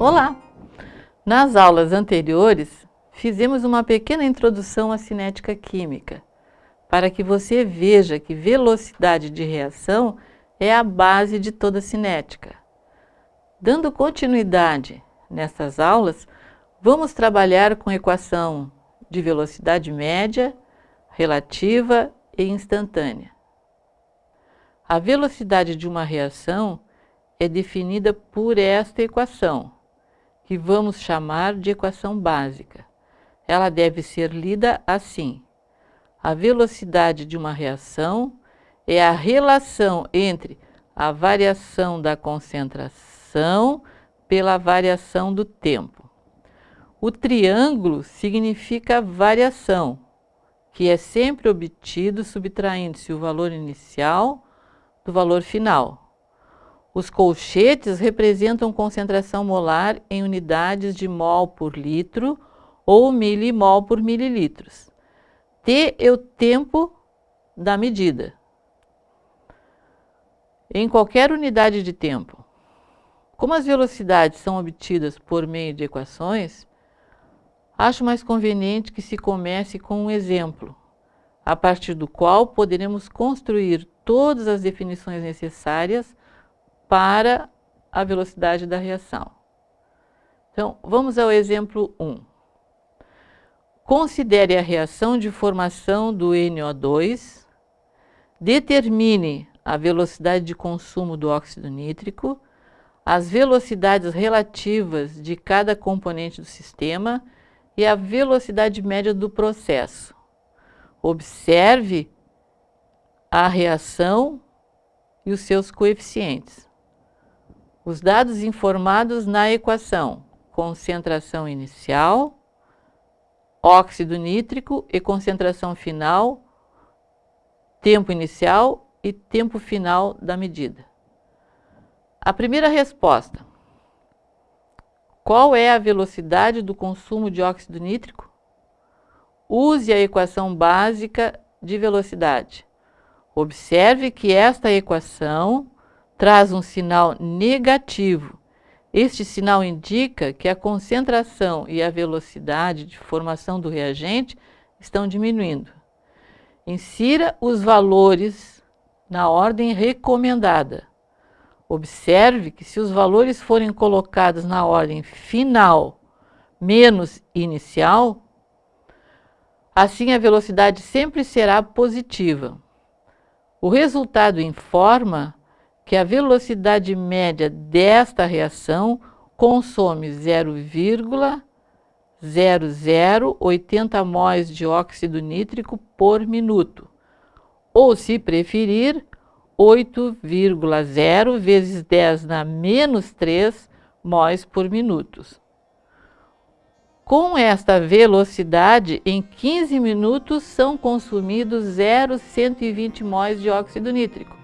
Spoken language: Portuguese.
Olá! Nas aulas anteriores, fizemos uma pequena introdução à cinética química, para que você veja que velocidade de reação é a base de toda cinética. Dando continuidade nessas aulas, vamos trabalhar com equação de velocidade média, relativa e instantânea. A velocidade de uma reação é definida por esta equação, que vamos chamar de equação básica. Ela deve ser lida assim. A velocidade de uma reação é a relação entre a variação da concentração pela variação do tempo. O triângulo significa variação, que é sempre obtido subtraindo-se o valor inicial do valor final. Os colchetes representam concentração molar em unidades de mol por litro ou milimol por mililitros. T é o tempo da medida. Em qualquer unidade de tempo. Como as velocidades são obtidas por meio de equações, acho mais conveniente que se comece com um exemplo, a partir do qual poderemos construir todas as definições necessárias para a velocidade da reação. Então, vamos ao exemplo 1. Considere a reação de formação do NO2, determine a velocidade de consumo do óxido nítrico, as velocidades relativas de cada componente do sistema e a velocidade média do processo. Observe a reação e os seus coeficientes. Os dados informados na equação, concentração inicial, óxido nítrico e concentração final, tempo inicial e tempo final da medida. A primeira resposta. Qual é a velocidade do consumo de óxido nítrico? Use a equação básica de velocidade. Observe que esta equação traz um sinal negativo. Este sinal indica que a concentração e a velocidade de formação do reagente estão diminuindo. Insira os valores na ordem recomendada. Observe que se os valores forem colocados na ordem final menos inicial, assim a velocidade sempre será positiva. O resultado informa que a velocidade média desta reação consome 0,0080 mol de óxido nítrico por minuto, ou, se preferir, 8,0 vezes 10 na menos 3 mol por minuto. Com esta velocidade, em 15 minutos são consumidos 0,120 mol de óxido nítrico